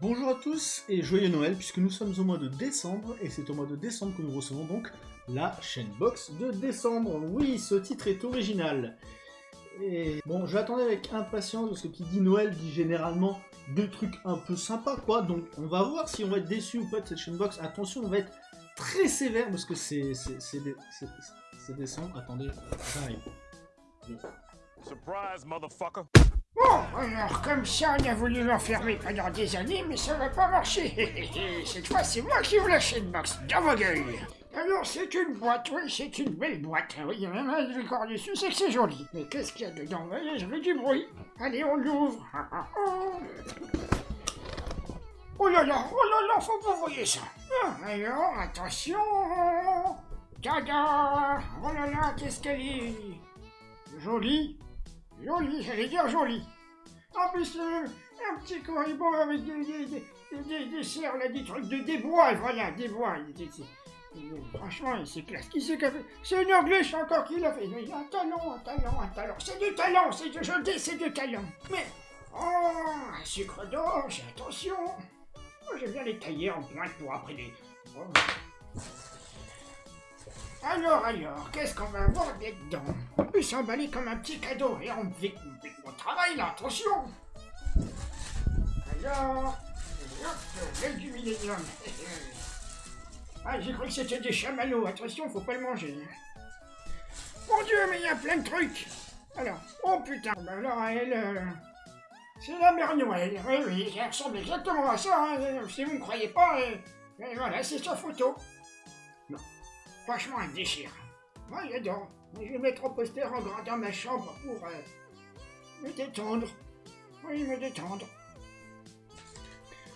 Bonjour à tous et joyeux Noël puisque nous sommes au mois de décembre et c'est au mois de décembre que nous recevons donc la chaîne box de décembre. Oui, ce titre est original. Et bon, j'attendais avec impatience parce que qui dit Noël dit généralement deux trucs un peu sympas quoi. Donc on va voir si on va être déçu ou pas de cette chaîne box. Attention, on va être très sévère parce que c'est décembre. Attendez. Surprise, motherfucker. Bon, alors comme ça, on a voulu l'enfermer pendant des années, mais ça va pas marcher. Cette fois, c'est moi qui vous lâche une box dans vos gueules. Alors, c'est une boîte, oui, c'est une belle boîte. Oui, il y a même un décor dessus, c'est que c'est joli. Mais qu'est-ce qu'il y a dedans? Voyez, je veux du bruit. Allez, on l'ouvre. Oh là là, oh là là, faut pas voyez ça. Ah, alors, attention. Tada Oh là là, qu'est-ce qu'elle est Jolie Joli, j'allais dire joli. En plus, euh, un petit corribo avec des, des, des, des, des serres, là, des trucs, de, des voilà, des bois. Franchement, c'est classe. Qui c'est qui a fait? C'est une anglaise encore qui l'a fait. Mais un talent, un talent, un talent. C'est du talent, c'est du, je dis, c'est du talent. Mais, oh, un sucre d'orge, attention. Moi, j'aime bien les tailler en pointe pour après les... Oh. Alors, alors, qu'est-ce qu'on va avoir dedans On peut s'emballer comme un petit cadeau et on fait mon travail là, attention Alors, hop, du millénium. ah, j'ai cru que c'était des chamallows, attention, faut pas le manger. Mon dieu, mais il y a plein de trucs Alors, oh putain, bah alors elle... Euh, c'est la mère Noël, oui, oui, elle ressemble exactement à ça, hein. si vous ne croyez pas, euh, voilà, c'est sa photo. Franchement, un déchire. Moi, j'adore. Je vais mettre un poster en grand dans ma chambre pour euh, me détendre. Oui, me détendre.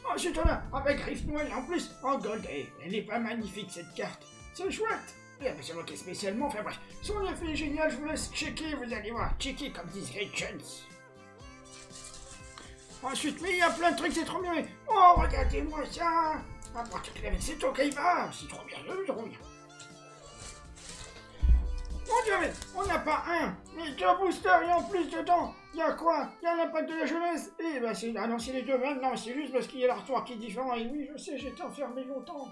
Oh, c'est là, avec griffe noire en plus, en gold. Eh, elle est pas magnifique cette carte. C'est chouette. Et c'est moqué spécialement. Enfin bref, son effet est génial, je vous laisse checker, vous allez voir. Checker comme disent jeunes. Ensuite, mais il y a plein de trucs, c'est trop bien. Oh, regardez-moi ça. Ah, c'est toi qui va. C'est trop bien, c'est trop bien. Mon dieu, mais on n'a pas un, mais deux boosters et en plus dedans, il y a quoi? Il y a l'impact de la jeunesse? Eh ben c'est... Ah non, c'est les deux mêmes, non, c'est juste parce qu'il y a l'artoir qui est différent. Et oui, je sais, j'étais enfermé longtemps.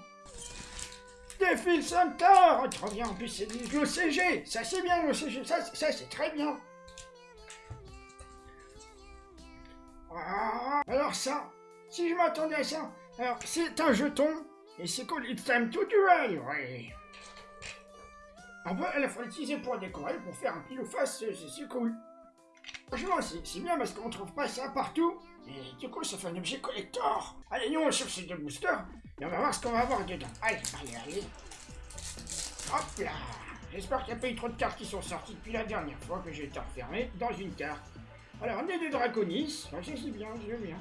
Défile Center! Oh, Trop bien, en plus c'est le CG Ça c'est bien le CG, ça, c'est très bien. Ah, Alors ça, si je m'attendais à ça, alors c'est un jeton, et c'est quoi It's time to duel. Oui on peut à la l'utiliser pour décorer, pour faire un pile ou face, c'est cool. Franchement, c'est bien parce qu'on trouve pas ça partout. Et du coup, ça fait un objet collector. Allez, nous, on cherche ces deux boosters. Et on va voir ce qu'on va avoir dedans. Allez, allez, allez. Hop là. J'espère qu'il n'y a pas eu trop de cartes qui sont sorties depuis la dernière fois que j'ai été enfermé dans une carte. Alors, on est des Draconis. Ça, c'est bien, je bien.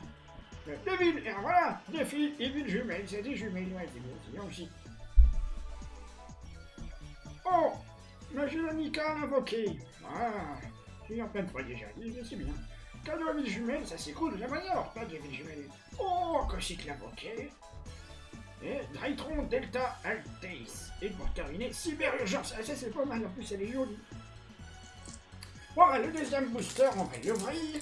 Euh, deux villes, et voilà, deux filles et villes jumelles. C'est des jumelles, ouais, c'est bien aussi. Oh Magie amicale invoquée Ah eu en plein de fois déjà, c'est bien. Cadeau à ville jumelle, ça c'est cool, manière, pas de ville jumelle. Oh, Cocycle invoqué et Drytron Delta Altace. Et pour terminer, Cyber Urgence. Ah, ça c'est pas mal, en plus elle est jolie. Voilà, le deuxième booster, on va l'ouvrir.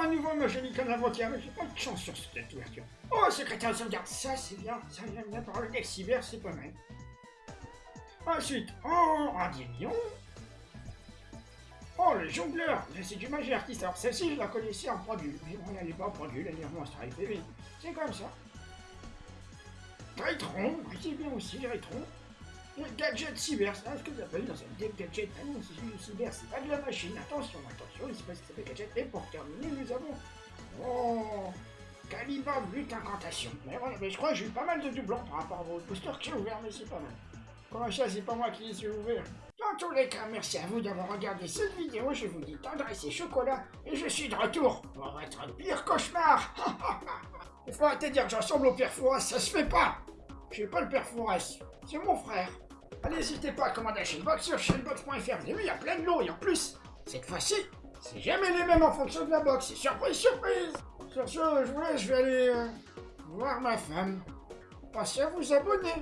Un nouveau Magélique en avocat, mais j'ai pas de chance sur cette ouverture. Oh, secrétaire de sauvegarde, ça c'est bien, ça vient bien par le deck cyber, c'est pas mal. Ensuite, oh, un mignon. Oh, le jongleur, c'est du magie artiste. Alors celle-ci, je la connaissais en produit, mais bon, elle n'est pas en produit, elle est en monstre c'est comme ça. Rétron, c'est bien aussi, Rétron. Gadget cyber, c'est ce que vous appelez dans cette deck gadget. Ah non, c'est du cyber, c'est pas de la machine. Attention, attention, il se passe que gadget. Et pour terminer, nous avons. Oh Calibre but incantation. Mais voilà, mais je crois que j'ai eu pas mal de doublons par rapport à vos boosters qui ont ouvert, mais c'est pas mal. Comment ça, c'est pas moi qui les ai ouverts Dans tous les cas, merci à vous d'avoir regardé cette vidéo. Je vous dis tendresse et chocolat. Et je suis de retour pour le pire cauchemar. Il faut arrêter de dire que j'ensemble au père Fouras, ça se fait pas. Je suis pas le père Fouras, c'est mon frère. N'hésitez pas à commander la chaînebox sur chaînebox.fr. Vous avez vu, il y a plein de lots et en plus, cette fois-ci, c'est jamais les mêmes en fonction de la box. C'est surprise, surprise Sur ce, je vous je vais aller euh, voir ma femme. Passez à vous abonner.